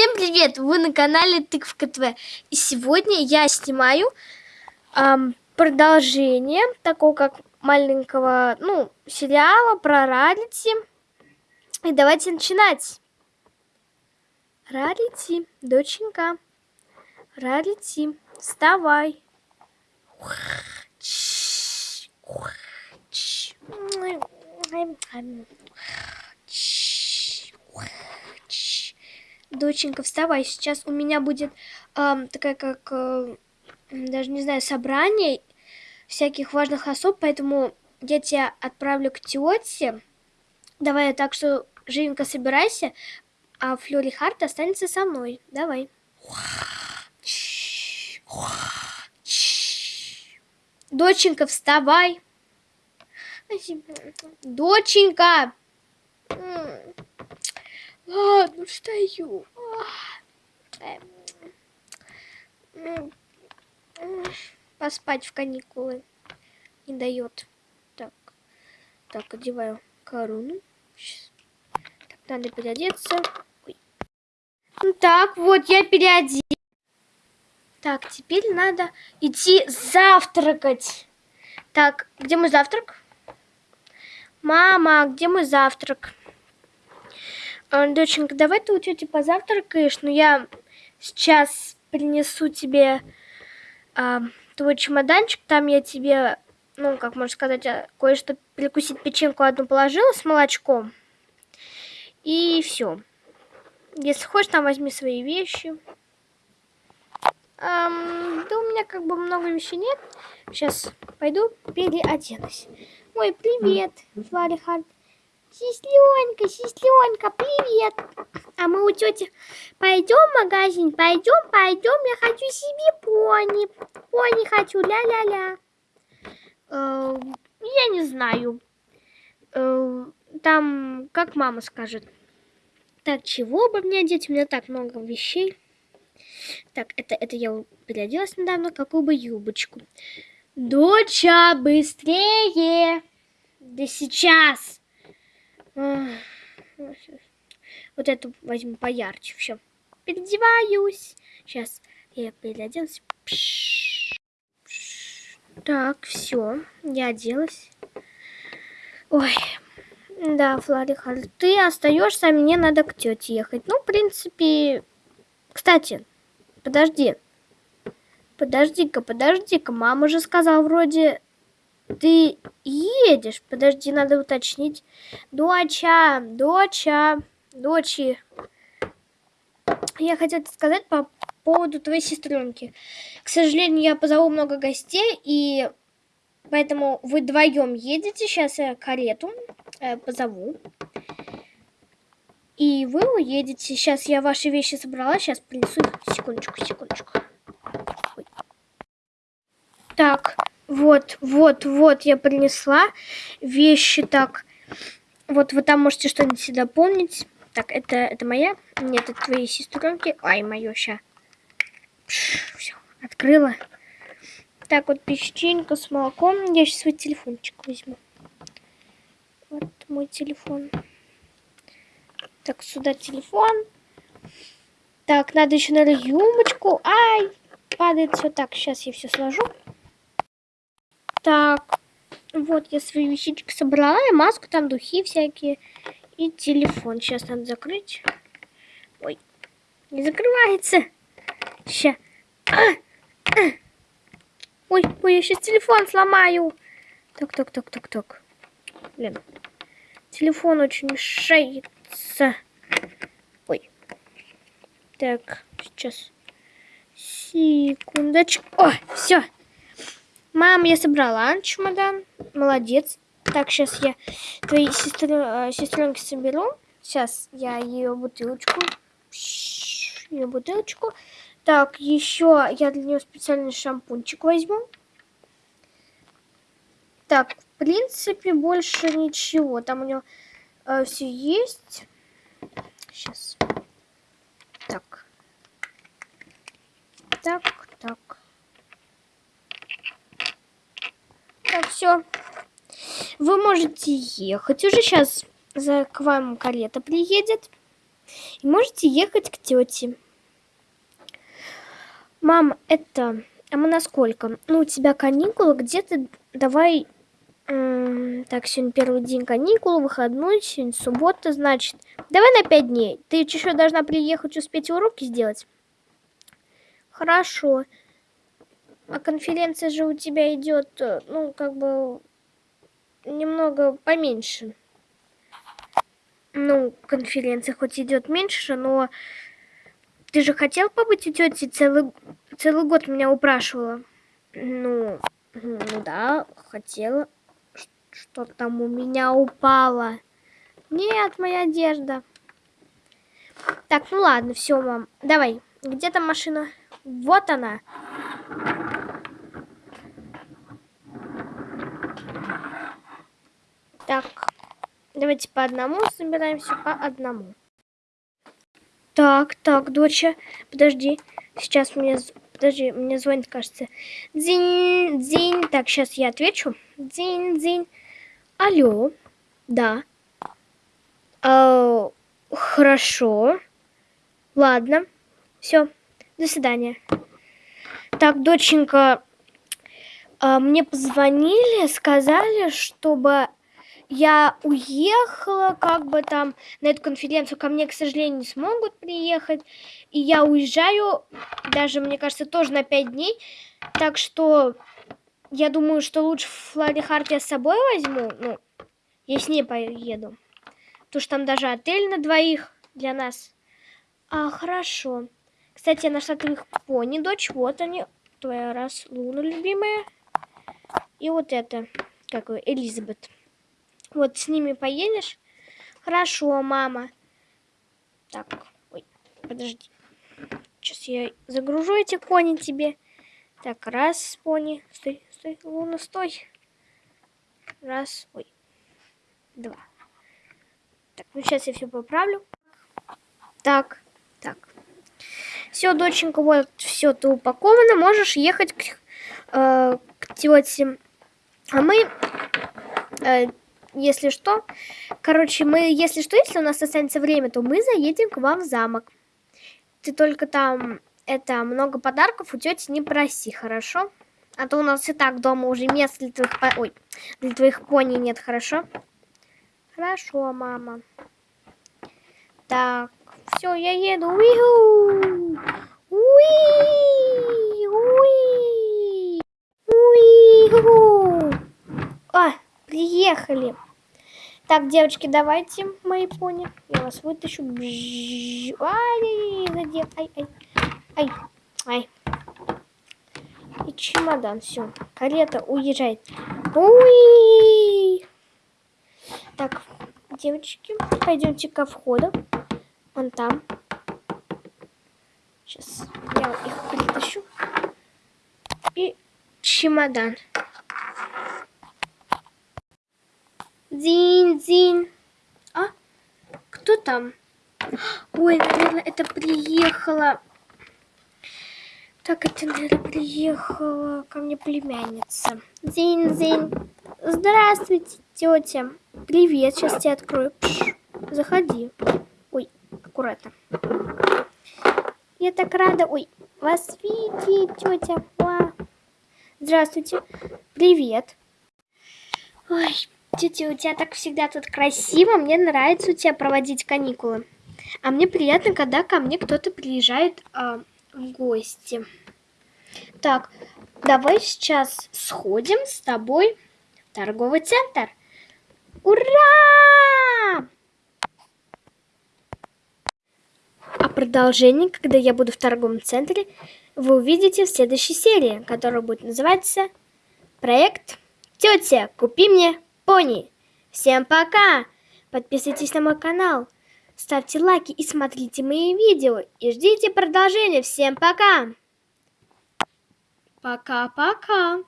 Всем привет! Вы на канале Тыквка ТВ. И сегодня я снимаю эм, продолжение такого как маленького, ну, сериала про Рарити. И давайте начинать. Рарити, доченька. Рарити, вставай. Доченька, вставай, сейчас у меня будет э, такая как, э, даже не знаю, собрание всяких важных особ, поэтому я тебя отправлю к тете. Давай так, что живенько собирайся, а Флори Харт останется со мной. Давай. Доченька, вставай. Доченька. Ладно, встаю. Поспать в каникулы не дает. Так, так, одеваю корону. Сейчас. Так, надо переодеться. Ой. Ну так, вот я переоделась. Так, теперь надо идти завтракать. Так, где мой завтрак? Мама, где мой завтрак? А, доченька, давай ты у тети позавтракаешь, но я сейчас принесу тебе а, твой чемоданчик, там я тебе, ну, как можно сказать, а, кое-что перекусить печеньку одну положила с молочком. И все. Если хочешь, там возьми свои вещи. Эм, да у меня как бы много вещей нет. Сейчас пойду переоденусь. Ой, привет, Фларихард. Сесленка, сесленка, привет. А мы у тети пойдем в магазин? Пойдем, пойдем. Я хочу себе пони. Пони хочу, ля-ля-ля. Э, я не знаю. Э, там, как мама скажет. Так, чего бы мне одеть? У меня так много вещей. Так, это, это я переоделась недавно. Какую бы юбочку? Доча, быстрее! Да сейчас! Вот эту возьму поярче. Все. Переодеваюсь. Сейчас я переоделась. Так, все. Я оделась. Ой. Да, Флориха, ты остаешься, а мне надо к тете ехать. Ну, в принципе... Кстати, подожди. Подожди-ка, подожди-ка. Мама же сказала вроде ты едешь? Подожди, надо уточнить. Доча, доча, дочи. Я хотела сказать по поводу твоей сестренки. К сожалению, я позову много гостей, и поэтому вы вдвоем едете. Сейчас я карету э, позову. И вы уедете. Сейчас я ваши вещи собрала. Сейчас принесу Секундочку, секундочку. Так. Вот, вот, вот, я принесла вещи так. Вот вы там можете что-нибудь сюда помнить. Так, это, это моя? Нет, это твои сестренки. Ай, мое, ща. Все, открыла. Так, вот печенька с молоком. Я сейчас свой телефончик возьму. Вот мой телефон. Так, сюда телефон. Так, надо еще, наверное, юмочку. Ай, падает все так. Сейчас я все сложу. Так, вот я свои вещички собрала, и маску, там духи всякие, и телефон. Сейчас надо закрыть. Ой, не закрывается. Сейчас. А, а. Ой, ой, я сейчас телефон сломаю. Так, так, так, так, так. Блин, телефон очень мешается. Ой. Так, сейчас. Секундочку. О, все. Мам, я собрала чемодан. Молодец. Так, сейчас я твои сестры, э, сестренки соберу. Сейчас я ее бутылочку. Ее бутылочку. Так, еще я для нее специальный шампунчик возьму. Так, в принципе, больше ничего. Там у нее э, все есть. Сейчас. Так. Так, так. Так, все. Вы можете ехать. Уже сейчас за к вам карета приедет. И можете ехать к тете. Мам, это... А мы на сколько? Ну, у тебя каникулы где-то... Давай... Так, сегодня первый день каникул, выходной, сегодня суббота, значит... Давай на пять дней. Ты еще должна приехать, успеть уроки сделать. Хорошо. А конференция же у тебя идет, э, ну, как бы, немного поменьше. Ну, конференция хоть идет меньше, но ты же хотел побыть у тети целый, целый год меня упрашивала. Ну, ну да, хотела. Что там у меня упало? Нет, моя одежда. Так, ну ладно, все, мам. Давай, где там машина? Вот она. Так, давайте по одному собираемся, по одному. Так, так, доча, подожди. Сейчас мне, подожди, мне звонит, кажется. Дзинь, дзинь. Так, сейчас я отвечу. Дзинь, дзинь. Алло, да. А, хорошо. Ладно. Все. До свидания. Так, доченька, а, мне позвонили, сказали, чтобы я уехала, как бы там на эту конференцию ко мне, к сожалению, не смогут приехать. И я уезжаю, даже, мне кажется, тоже на пять дней. Так что я думаю, что лучше Флори Харт я с собой возьму. Ну, я с ней поеду. Потому что там даже отель на двоих для нас. А, хорошо. Кстати, я нашла твоих пони, дочь. Вот они. Твоя раз Луна любимая. И вот это, как вы, Элизабет. Вот с ними поедешь? Хорошо, мама. Так, ой, подожди. Сейчас я загружу эти кони тебе. Так, раз, пони. Стой, стой, Луна, стой. Раз, ой. Два. Так, ну сейчас я все поправлю. Так, так. Все, доченька, вот все, ты упаковано. Можешь ехать к, э, к тете. А мы э, если что. Короче, мы, если что, если у нас останется время, то мы заедем к вам в замок. Ты только там, это, много подарков у тети не проси, хорошо? А то у нас и так дома уже мест для твоих, ой, для твоих пони нет, хорошо? Хорошо, мама. Так, все, я еду. Уи-ху! Уи! Уи! Уи! А, Приехали. Так, девочки, давайте, мои пони. Я вас вытащу. Ай, задел. Ай, ай, ай, ай. И чемодан, все. Карета уезжает. Уи! Так, девочки, пойдемте ко входу. Вон там. Сейчас я их притащу. И чемодан. Зин-зин. А? Кто там? Ой, наверное, это приехала. Так, это, наверное, приехала ко мне племянница. Зин-зин. Здравствуйте, тетя. Привет, сейчас тебя открою. Пш, заходи. Ой, аккуратно. Я так рада. Ой, вас видеть, тетя. Здравствуйте. Привет. Ой, Тетя, у тебя так всегда тут красиво, мне нравится у тебя проводить каникулы. А мне приятно, когда ко мне кто-то приезжает э, в гости. Так, давай сейчас сходим с тобой в торговый центр. Ура! А продолжение, когда я буду в торговом центре, вы увидите в следующей серии, которая будет называться «Проект Тетя, купи мне пони. Всем пока! Подписывайтесь на мой канал, ставьте лайки и смотрите мои видео. И ждите продолжения. Всем пока! Пока-пока!